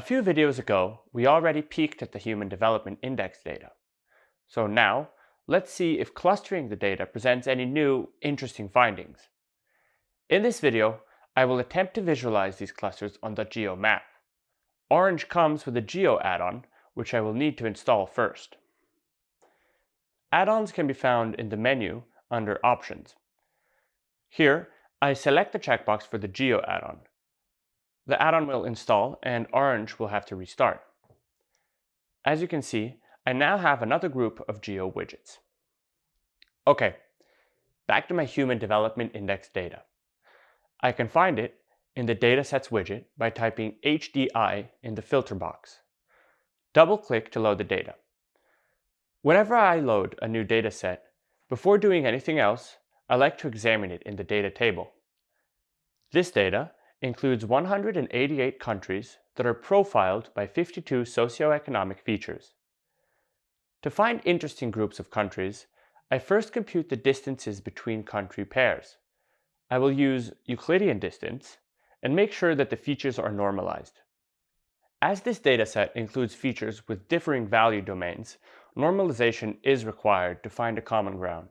few videos ago, we already peeked at the Human Development Index data. So now, let's see if clustering the data presents any new, interesting findings. In this video, I will attempt to visualize these clusters on the Geo map. Orange comes with a Geo add-on, which I will need to install first. Add-ons can be found in the menu under Options. Here, I select the checkbox for the Geo add-on. The add-on will install and Orange will have to restart. As you can see, I now have another group of Geo widgets. Okay, back to my Human Development Index data. I can find it in the Datasets widget by typing HDI in the filter box. Double-click to load the data. Whenever I load a new dataset, before doing anything else, I like to examine it in the data table. This data includes 188 countries that are profiled by 52 socioeconomic features. To find interesting groups of countries, I first compute the distances between country pairs. I will use Euclidean distance and make sure that the features are normalized. As this dataset includes features with differing value domains, normalization is required to find a common ground.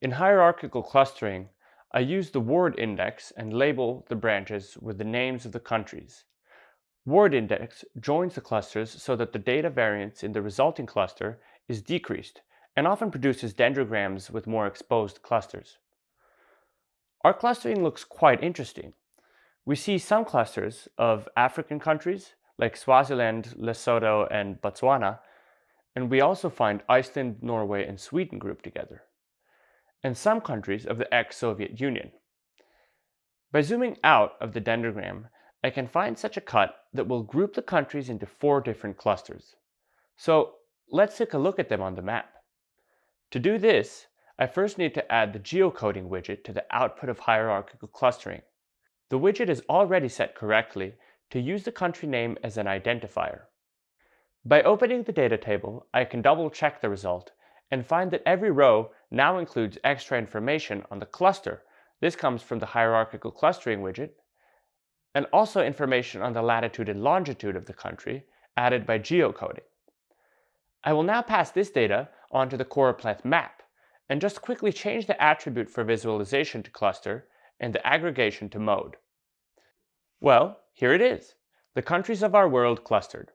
In hierarchical clustering, I use the Ward index and label the branches with the names of the countries. Ward index joins the clusters so that the data variance in the resulting cluster is decreased and often produces dendrograms with more exposed clusters. Our clustering looks quite interesting. We see some clusters of African countries like Swaziland, Lesotho, and Botswana, and we also find Iceland, Norway, and Sweden grouped together, and some countries of the ex-Soviet Union. By zooming out of the dendrogram, I can find such a cut that will group the countries into four different clusters. So let's take a look at them on the map. To do this, I first need to add the geocoding widget to the output of hierarchical clustering. The widget is already set correctly to use the country name as an identifier. By opening the data table, I can double check the result and find that every row now includes extra information on the cluster. This comes from the hierarchical clustering widget, and also information on the latitude and longitude of the country added by geocoding. I will now pass this data onto the choropleth map and just quickly change the attribute for visualization to cluster and the aggregation to mode. Well, here it is, the countries of our world clustered.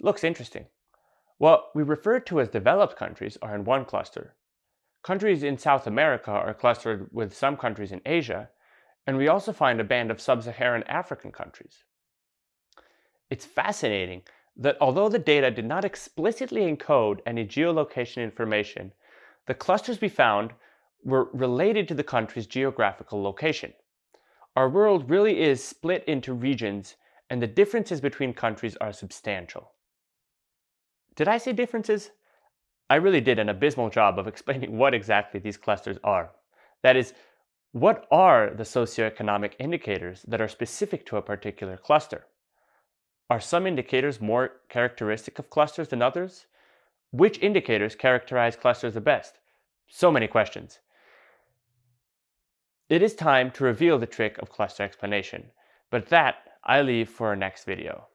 Looks interesting. What we refer to as developed countries are in one cluster. Countries in South America are clustered with some countries in Asia, and we also find a band of sub-Saharan African countries. It's fascinating that although the data did not explicitly encode any geolocation information, the clusters we found were related to the country's geographical location. Our world really is split into regions and the differences between countries are substantial. Did I say differences? I really did an abysmal job of explaining what exactly these clusters are. That is, what are the socioeconomic indicators that are specific to a particular cluster? Are some indicators more characteristic of clusters than others? Which indicators characterize clusters the best? So many questions. It is time to reveal the trick of cluster explanation, but that I leave for our next video.